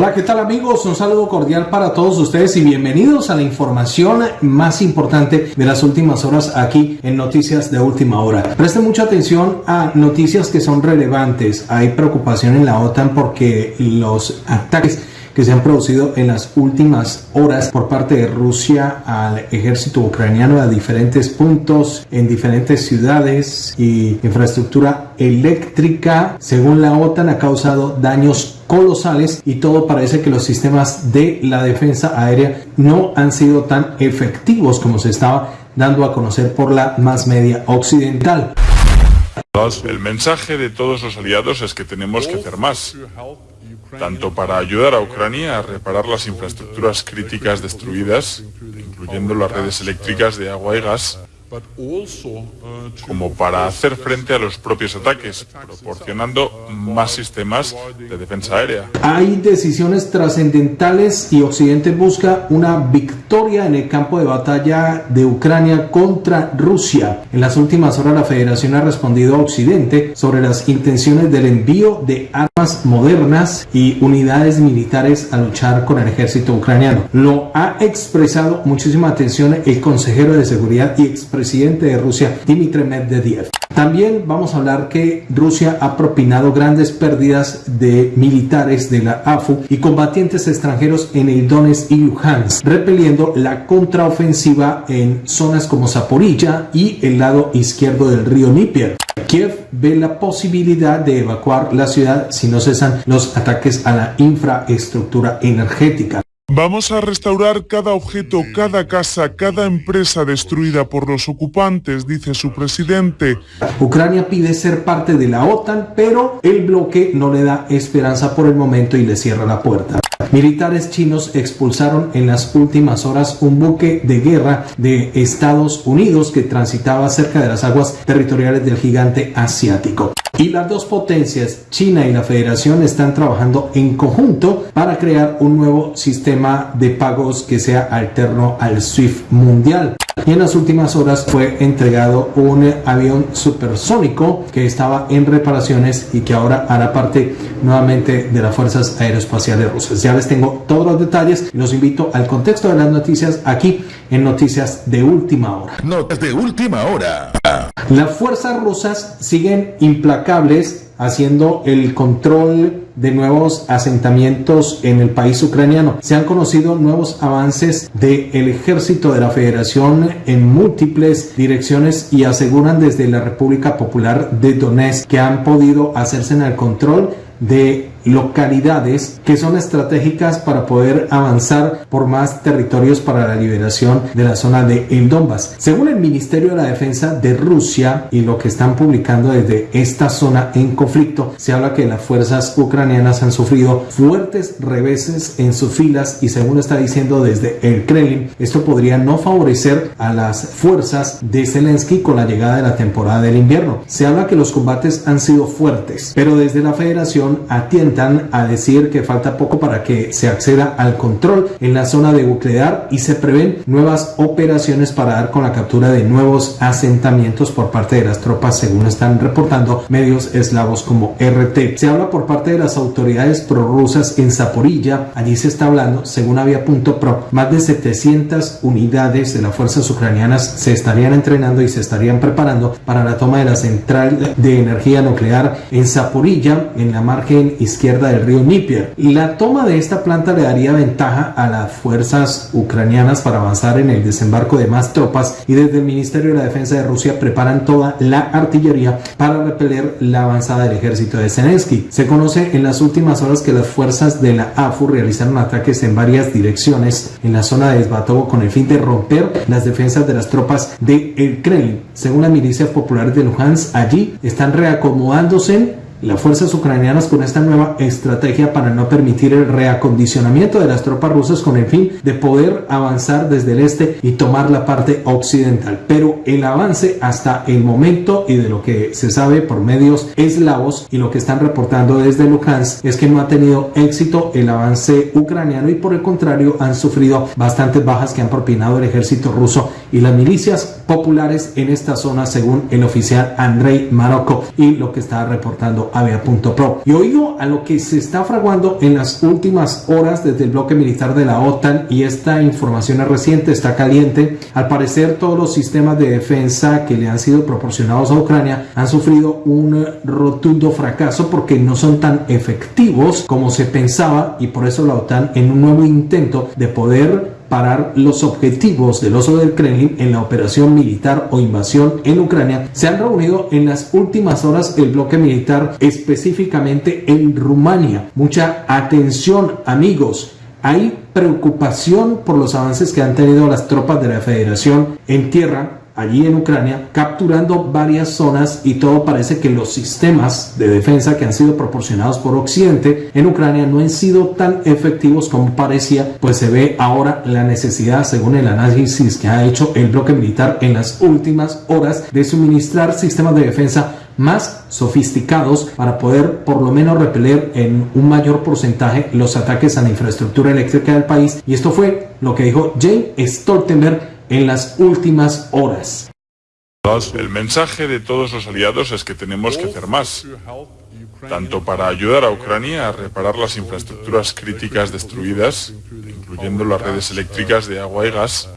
Hola, ¿qué tal amigos? Un saludo cordial para todos ustedes y bienvenidos a la información más importante de las últimas horas aquí en Noticias de Última Hora. Presten mucha atención a noticias que son relevantes. Hay preocupación en la OTAN porque los ataques que se han producido en las últimas horas por parte de Rusia al ejército ucraniano a diferentes puntos en diferentes ciudades y infraestructura eléctrica según la OTAN ha causado daños colosales y todo parece que los sistemas de la defensa aérea no han sido tan efectivos como se estaba dando a conocer por la más media occidental. El mensaje de todos los aliados es que tenemos que hacer más tanto para ayudar a Ucrania a reparar las infraestructuras críticas destruidas, incluyendo las redes eléctricas de agua y gas, como para hacer frente a los propios ataques, proporcionando más sistemas de defensa aérea. Hay decisiones trascendentales y Occidente busca una victoria en el campo de batalla de Ucrania contra Rusia. En las últimas horas la Federación ha respondido a Occidente sobre las intenciones del envío de armas modernas y unidades militares a luchar con el ejército ucraniano. Lo ha expresado muchísima atención el consejero de seguridad y expresidente presidente de Rusia, Dmitry Medvedev. También vamos a hablar que Rusia ha propinado grandes pérdidas de militares de la AFU y combatientes extranjeros en el y Luhansk, repeliendo la contraofensiva en zonas como Zaporilla y el lado izquierdo del río Dnieper. Kiev ve la posibilidad de evacuar la ciudad si no cesan los ataques a la infraestructura energética. Vamos a restaurar cada objeto, cada casa, cada empresa destruida por los ocupantes, dice su presidente. Ucrania pide ser parte de la OTAN, pero el bloque no le da esperanza por el momento y le cierra la puerta. Militares chinos expulsaron en las últimas horas un buque de guerra de Estados Unidos que transitaba cerca de las aguas territoriales del gigante asiático. Y las dos potencias, China y la Federación, están trabajando en conjunto para crear un nuevo sistema de pagos que sea alterno al SWIFT mundial. Y en las últimas horas fue entregado un avión supersónico que estaba en reparaciones y que ahora hará parte nuevamente de las Fuerzas Aeroespaciales Rusas. Ya les tengo todos los detalles y los invito al contexto de las noticias aquí en Noticias de Última Hora. Noticias de Última Hora. Las fuerzas rusas siguen implacables haciendo el control de nuevos asentamientos en el país ucraniano. Se han conocido nuevos avances del ejército de la federación en múltiples direcciones y aseguran desde la República Popular de Donetsk que han podido hacerse en el control de localidades que son estratégicas para poder avanzar por más territorios para la liberación de la zona de El Donbass. Según el Ministerio de la Defensa de Rusia y lo que están publicando desde esta zona en conflicto, se habla que las fuerzas ucranianas han sufrido fuertes reveses en sus filas y según está diciendo desde el Kremlin, esto podría no favorecer a las fuerzas de Zelensky con la llegada de la temporada del invierno. Se habla que los combates han sido fuertes, pero desde la federación atienden a decir que falta poco para que se acceda al control en la zona de Buclear y se prevén nuevas operaciones para dar con la captura de nuevos asentamientos por parte de las tropas según están reportando medios eslavos como RT. Se habla por parte de las autoridades prorrusas en Zaporilla, allí se está hablando, según Avia.pro, más de 700 unidades de las fuerzas ucranianas se estarían entrenando y se estarían preparando para la toma de la central de energía nuclear en Zaporilla, en la margen izquierda izquierda del río Dnieper. La toma de esta planta le daría ventaja a las fuerzas ucranianas para avanzar en el desembarco de más tropas y desde el Ministerio de la Defensa de Rusia preparan toda la artillería para repeler la avanzada del ejército de Zelensky. Se conoce en las últimas horas que las fuerzas de la AFU realizaron ataques en varias direcciones en la zona de Svatovo con el fin de romper las defensas de las tropas de el Kremlin. Según la milicia popular de Luhansk, allí están reacomodándose las fuerzas ucranianas con esta nueva estrategia para no permitir el reacondicionamiento de las tropas rusas con el fin de poder avanzar desde el este y tomar la parte occidental. Pero el avance hasta el momento y de lo que se sabe por medios eslavos y lo que están reportando desde Luhansk es que no ha tenido éxito el avance ucraniano y por el contrario han sufrido bastantes bajas que han propinado el ejército ruso y las milicias populares en esta zona según el oficial Andrei Marocco y lo que está reportando Avia.pro. Y oído a lo que se está fraguando en las últimas horas desde el bloque militar de la OTAN y esta información es reciente, está caliente. Al parecer todos los sistemas de defensa que le han sido proporcionados a Ucrania han sufrido un rotundo fracaso porque no son tan efectivos como se pensaba y por eso la OTAN en un nuevo intento de poder parar los objetivos del oso del Kremlin en la operación militar o invasión en Ucrania, se han reunido en las últimas horas el bloque militar específicamente en Rumania. Mucha atención amigos, hay preocupación por los avances que han tenido las tropas de la Federación en tierra allí en Ucrania, capturando varias zonas y todo parece que los sistemas de defensa que han sido proporcionados por Occidente en Ucrania no han sido tan efectivos como parecía, pues se ve ahora la necesidad, según el análisis que ha hecho el bloque militar en las últimas horas, de suministrar sistemas de defensa más sofisticados para poder por lo menos repeler en un mayor porcentaje los ataques a la infraestructura eléctrica del país. Y esto fue lo que dijo Jane Stoltenberg en las últimas horas. El mensaje de todos los aliados es que tenemos que hacer más, tanto para ayudar a Ucrania a reparar las infraestructuras críticas destruidas, incluyendo las redes eléctricas de agua y gas,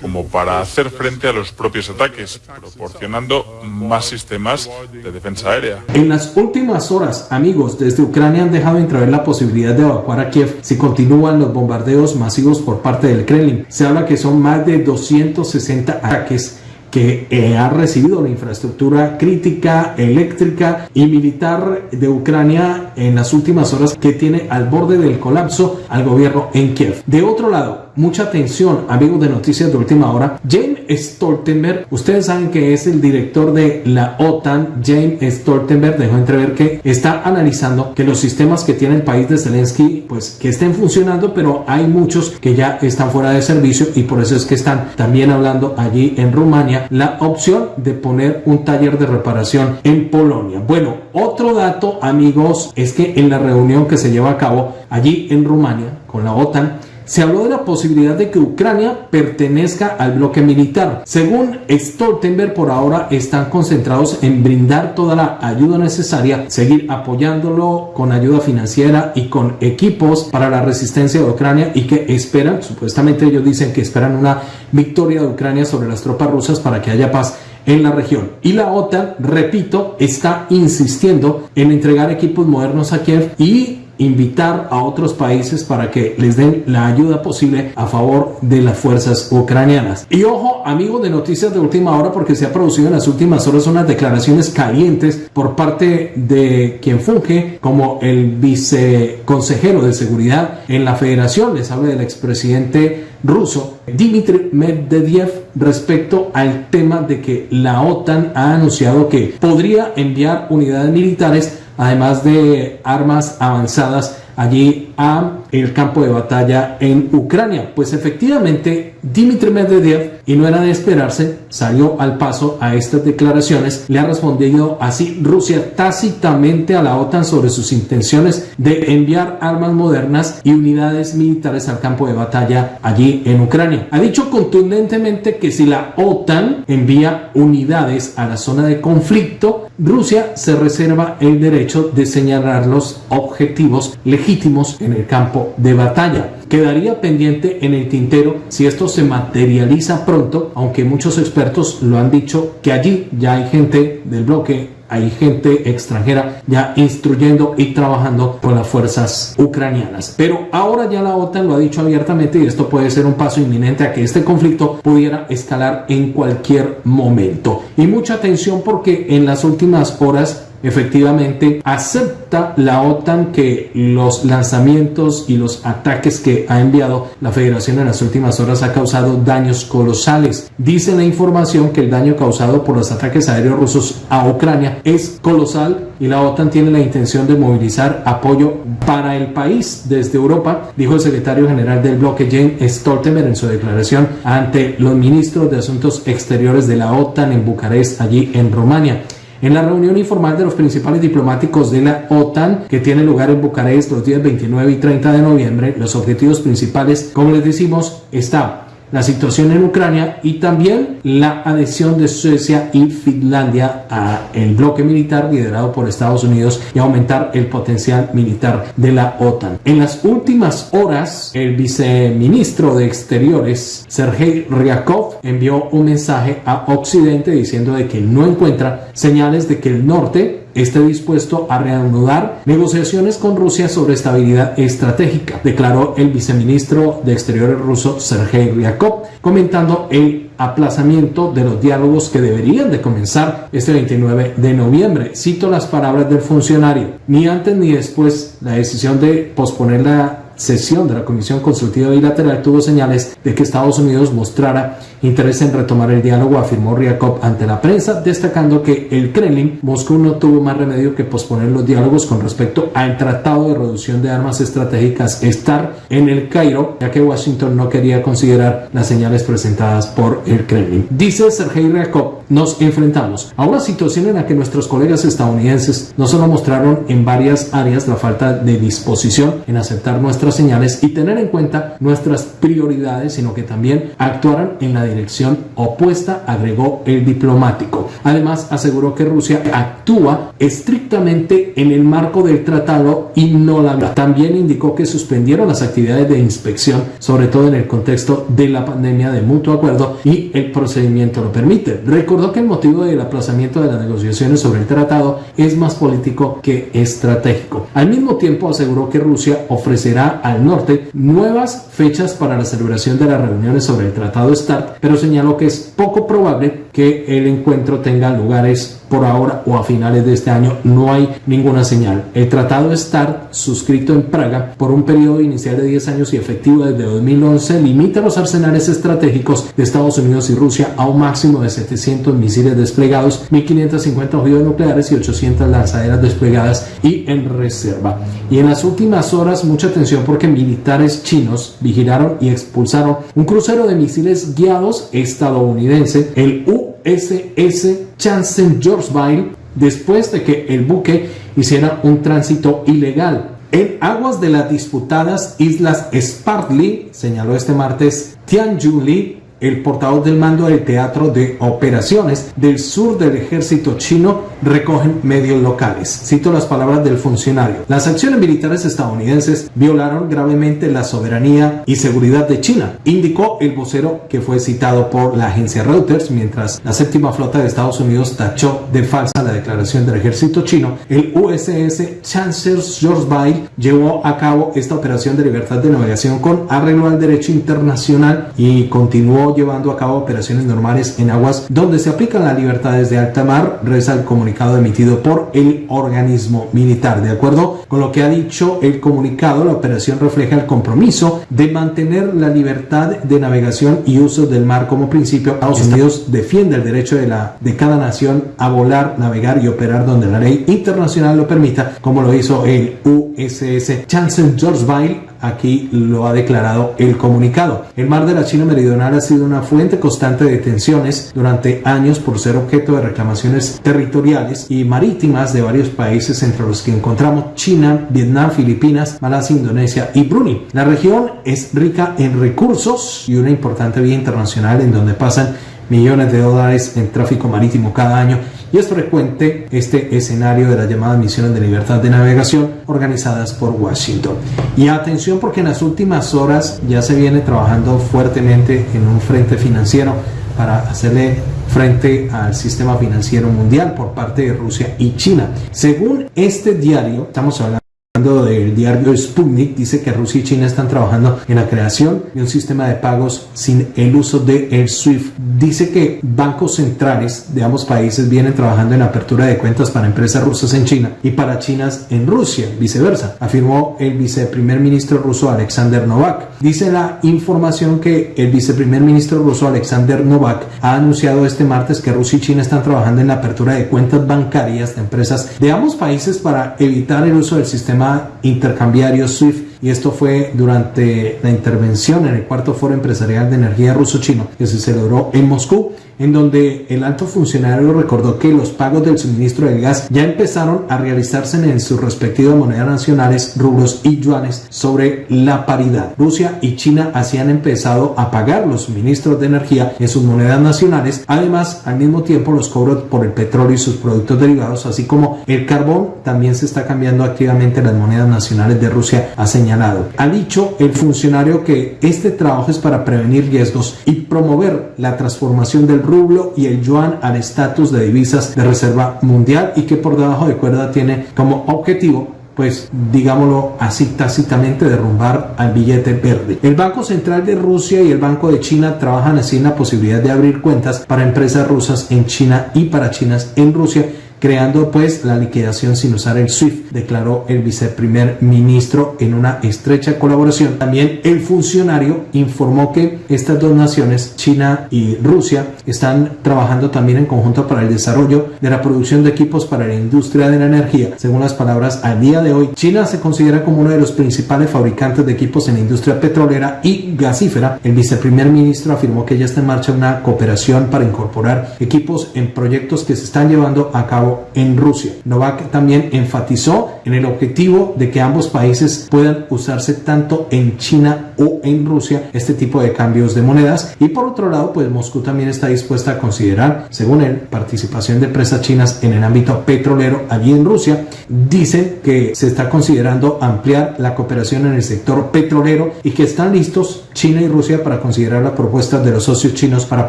como para hacer frente a los propios ataques, proporcionando más sistemas de defensa aérea. En las últimas horas, amigos, desde Ucrania han dejado entrever la posibilidad de evacuar a Kiev si continúan los bombardeos masivos por parte del Kremlin. Se habla que son más de 260 ataques que eh, ha recibido la infraestructura crítica, eléctrica y militar de Ucrania en las últimas horas que tiene al borde del colapso al gobierno en Kiev. De otro lado, mucha atención, amigos de Noticias de Última Hora. James Stoltenberg, ustedes saben que es el director de la OTAN. James Stoltenberg dejó entrever que está analizando que los sistemas que tiene el país de Zelensky, pues que estén funcionando, pero hay muchos que ya están fuera de servicio y por eso es que están también hablando allí en Rumania la opción de poner un taller de reparación en Polonia. Bueno, otro dato, amigos, es que en la reunión que se lleva a cabo allí en Rumania con la OTAN, se habló de la posibilidad de que Ucrania pertenezca al bloque militar. Según Stoltenberg, por ahora están concentrados en brindar toda la ayuda necesaria, seguir apoyándolo con ayuda financiera y con equipos para la resistencia de Ucrania y que esperan, supuestamente ellos dicen que esperan una victoria de Ucrania sobre las tropas rusas para que haya paz en la región. Y la OTAN, repito, está insistiendo en entregar equipos modernos a Kiev y invitar a otros países para que les den la ayuda posible a favor de las fuerzas ucranianas. Y ojo, amigos de noticias de última hora, porque se ha producido en las últimas horas unas declaraciones calientes por parte de quien funge como el viceconsejero de seguridad en la federación. Les habla del expresidente ruso Dmitry Medvedev respecto al tema de que la OTAN ha anunciado que podría enviar unidades militares además de armas avanzadas allí a el campo de batalla en Ucrania. Pues efectivamente, Dmitry Medvedev, y no era de esperarse, salió al paso a estas declaraciones, le ha respondido así Rusia tácitamente a la OTAN sobre sus intenciones de enviar armas modernas y unidades militares al campo de batalla allí en Ucrania. Ha dicho contundentemente que si la OTAN envía unidades a la zona de conflicto, Rusia se reserva el derecho de señalar los objetivos legítimos en el campo de batalla. Quedaría pendiente en el tintero si esto se materializa pronto, aunque muchos expertos lo han dicho que allí ya hay gente del bloque hay gente extranjera ya instruyendo y trabajando con las fuerzas ucranianas. Pero ahora ya la OTAN lo ha dicho abiertamente y esto puede ser un paso inminente a que este conflicto pudiera escalar en cualquier momento. Y mucha atención porque en las últimas horas efectivamente acepta la OTAN que los lanzamientos y los ataques que ha enviado la Federación en las últimas horas ha causado daños colosales. Dice la información que el daño causado por los ataques aéreos rusos a Ucrania es colosal y la OTAN tiene la intención de movilizar apoyo para el país desde Europa, dijo el secretario general del bloque Jane Stoltenberg en su declaración ante los ministros de Asuntos Exteriores de la OTAN en Bucarest, allí en Rumania. En la reunión informal de los principales diplomáticos de la OTAN, que tiene lugar en Bucarest los días 29 y 30 de noviembre, los objetivos principales, como les decimos, está la situación en Ucrania y también la adhesión de Suecia y Finlandia a el bloque militar liderado por Estados Unidos y aumentar el potencial militar de la OTAN. En las últimas horas, el viceministro de Exteriores, Sergei Ryakov, envió un mensaje a Occidente diciendo de que no encuentra señales de que el norte esté dispuesto a reanudar negociaciones con Rusia sobre estabilidad estratégica, declaró el viceministro de Exteriores ruso Sergei Ryakov, comentando el aplazamiento de los diálogos que deberían de comenzar este 29 de noviembre. Cito las palabras del funcionario. Ni antes ni después la decisión de posponer la sesión de la Comisión Consultiva Bilateral tuvo señales de que Estados Unidos mostrara interés en retomar el diálogo, afirmó Ryakov ante la prensa, destacando que el Kremlin, Moscú no tuvo más remedio que posponer los diálogos con respecto al Tratado de Reducción de Armas Estratégicas STAR en el Cairo, ya que Washington no quería considerar las señales presentadas por el Kremlin. Dice Sergei Ryakov, nos enfrentamos a una situación en la que nuestros colegas estadounidenses no solo mostraron en varias áreas la falta de disposición en aceptar nuestras señales y tener en cuenta nuestras prioridades, sino que también actuaran en la dirección opuesta, agregó el diplomático. Además, aseguró que Rusia actúa estrictamente en el marco del tratado y no la También indicó que suspendieron las actividades de inspección, sobre todo en el contexto de la pandemia de mutuo acuerdo y el procedimiento lo permite. Recordó que el motivo del aplazamiento de las negociaciones sobre el tratado es más político que estratégico. Al mismo tiempo aseguró que Rusia ofrecerá al norte nuevas fechas para la celebración de las reuniones sobre el tratado START pero señaló que es poco probable que el encuentro tenga lugares por ahora o a finales de este año. No hay ninguna señal. El tratado START, suscrito en Praga por un periodo inicial de 10 años y efectivo desde 2011, limita los arsenales estratégicos de Estados Unidos y Rusia a un máximo de 700 misiles desplegados, 1.550 ojivas nucleares y 800 lanzaderas desplegadas y en reserva. Y en las últimas horas, mucha atención porque militares chinos vigilaron y expulsaron un crucero de misiles guiados estadounidense, el USS Chancellorsville, después de que el buque hiciera un tránsito ilegal en aguas de las disputadas islas Spratly, señaló este martes Tianjin el portavoz del mando del Teatro de Operaciones del sur del ejército chino, recogen medios locales. Cito las palabras del funcionario. Las acciones militares estadounidenses violaron gravemente la soberanía y seguridad de China, indicó el vocero que fue citado por la agencia Reuters, mientras la séptima flota de Estados Unidos tachó de falsa la declaración del ejército chino. El USS Chancellorsville llevó a cabo esta operación de libertad de navegación con arreglo al derecho internacional y continuó llevando a cabo operaciones normales en aguas donde se aplican las libertades de alta mar, reza el comunicado emitido por el organismo militar. De acuerdo con lo que ha dicho el comunicado, la operación refleja el compromiso de mantener la libertad de navegación y uso del mar como principio. Estados Unidos defiende el derecho de, la, de cada nación a volar, navegar y operar donde la ley internacional lo permita, como lo hizo el USS Chancellorsville Aquí lo ha declarado el comunicado. El mar de la China Meridional ha sido una fuente constante de tensiones durante años por ser objeto de reclamaciones territoriales y marítimas de varios países entre los que encontramos China, Vietnam, Filipinas, Malasia, Indonesia y Brunei. La región es rica en recursos y una importante vía internacional en donde pasan millones de dólares en tráfico marítimo cada año y es frecuente este escenario de las llamadas misiones de libertad de navegación organizadas por Washington. Y atención porque en las últimas horas ya se viene trabajando fuertemente en un frente financiero para hacerle frente al sistema financiero mundial por parte de Rusia y China. Según este diario, estamos hablando del diario Sputnik, dice que Rusia y China están trabajando en la creación de un sistema de pagos sin el uso de el SWIFT. Dice que bancos centrales de ambos países vienen trabajando en la apertura de cuentas para empresas rusas en China y para chinas en Rusia, viceversa, afirmó el viceprimer ministro ruso Alexander Novak. Dice la información que el viceprimer ministro ruso Alexander Novak ha anunciado este martes que Rusia y China están trabajando en la apertura de cuentas bancarias de empresas de ambos países para evitar el uso del sistema intercambiario SWIFT y esto fue durante la intervención en el cuarto foro empresarial de energía ruso-chino que se celebró en Moscú en donde el alto funcionario recordó que los pagos del suministro del gas ya empezaron a realizarse en sus respectivas monedas nacionales, rublos y yuanes sobre la paridad. Rusia y China así han empezado a pagar los suministros de energía en sus monedas nacionales. Además, al mismo tiempo, los cobros por el petróleo y sus productos derivados, así como el carbón, también se está cambiando activamente las monedas nacionales de Rusia, ha señalado. Ha dicho el funcionario que este trabajo es para prevenir riesgos y promover la transformación del rublo y el yuan al estatus de divisas de reserva mundial y que por debajo de cuerda tiene como objetivo pues digámoslo así tácitamente, derrumbar al billete verde. El Banco Central de Rusia y el Banco de China trabajan así en la posibilidad de abrir cuentas para empresas rusas en China y para chinas en Rusia creando pues la liquidación sin usar el SWIFT, declaró el viceprimer ministro en una estrecha colaboración. También el funcionario informó que estas dos naciones, China y Rusia, están trabajando también en conjunto para el desarrollo de la producción de equipos para la industria de la energía. Según las palabras al día de hoy, China se considera como uno de los principales fabricantes de equipos en la industria petrolera y gasífera. El viceprimer ministro afirmó que ya está en marcha una cooperación para incorporar equipos en proyectos que se están llevando a cabo en Rusia. Novak también enfatizó en el objetivo de que ambos países puedan usarse tanto en China o en Rusia este tipo de cambios de monedas y por otro lado pues Moscú también está dispuesta a considerar según él participación de empresas chinas en el ámbito petrolero allí en Rusia dicen que se está considerando ampliar la cooperación en el sector petrolero y que están listos China y Rusia para considerar las propuestas de los socios chinos para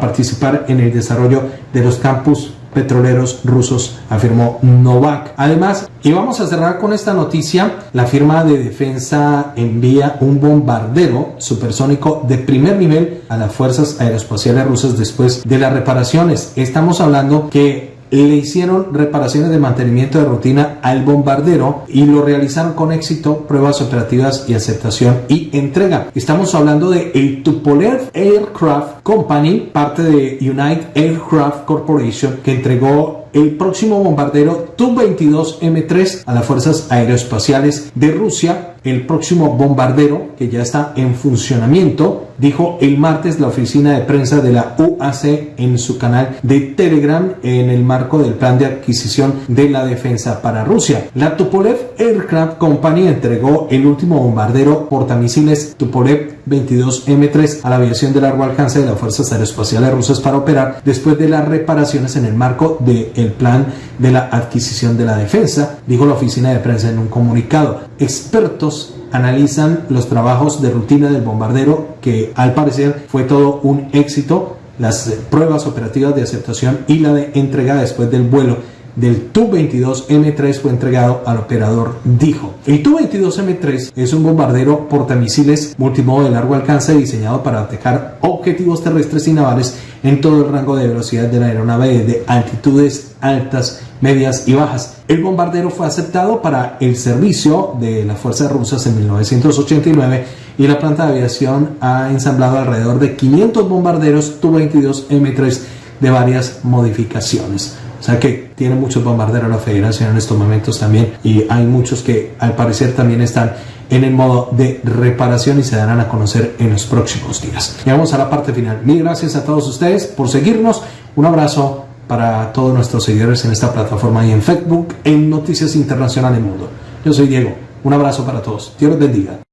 participar en el desarrollo de los campus petroleros rusos, afirmó Novak. Además, y vamos a cerrar con esta noticia, la firma de defensa envía un bombardero supersónico de primer nivel a las fuerzas aeroespaciales rusas después de las reparaciones. Estamos hablando que le hicieron reparaciones de mantenimiento de rutina al bombardero y lo realizaron con éxito, pruebas operativas y aceptación y entrega. Estamos hablando de el Tupolev Aircraft Company, parte de United Aircraft Corporation, que entregó el próximo bombardero Tu-22M3 a las fuerzas aeroespaciales de Rusia el próximo bombardero que ya está en funcionamiento, dijo el martes la oficina de prensa de la UAC en su canal de Telegram en el marco del plan de adquisición de la defensa para Rusia. La Tupolev Aircraft Company entregó el último bombardero portamisiles Tupolev 22M3 a la aviación de largo alcance de las fuerzas aeroespaciales rusas para operar después de las reparaciones en el marco del plan de la adquisición de la defensa, dijo la oficina de prensa en un comunicado. Expertos analizan los trabajos de rutina del bombardero, que al parecer fue todo un éxito, las pruebas operativas de aceptación y la de entrega después del vuelo del Tu-22M3 fue entregado al operador dijo. El Tu-22M3 es un bombardero portamisiles multimodo de largo alcance diseñado para atacar objetivos terrestres y navales en todo el rango de velocidad de la aeronave de altitudes altas, medias y bajas. El bombardero fue aceptado para el servicio de las fuerzas rusas en 1989 y la planta de aviación ha ensamblado alrededor de 500 bombarderos Tu-22M3 de varias modificaciones. O sea que tiene muchos bombarderos la federación en estos momentos también y hay muchos que al parecer también están en el modo de reparación y se darán a conocer en los próximos días. Llegamos a la parte final. Mil gracias a todos ustedes por seguirnos. Un abrazo para todos nuestros seguidores en esta plataforma y en Facebook en Noticias Internacionales Mundo. Yo soy Diego. Un abrazo para todos. Dios los bendiga.